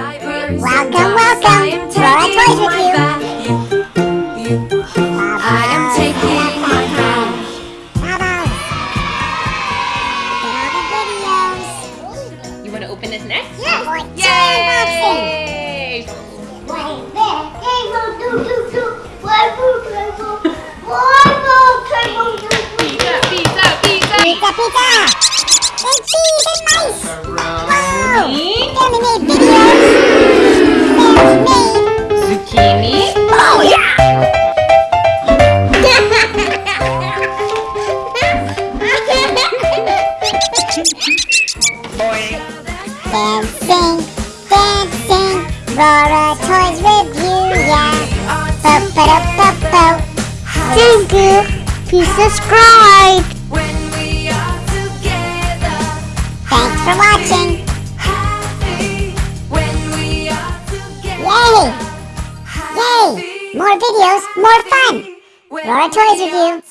diapers. Welcome, welcome. I am Laura taking Toys with my you. bath. You, you, I am taking my bath. Bubbles. Look at all the videos. You want to open this next? Yeah. Yay! Pizza, pizza, pizza! Pizza, pizza. And cheese and mice. Wow. Pepperoni, Family made videos. Dancing, dancing, Rora Toys Review, yeah. Ba-ba-da-ba-ba. Thank you. Please subscribe. When we are together. Thanks for watching. Happy. When we are together. Yay! Yay! More videos, more fun. Laura Toys Review.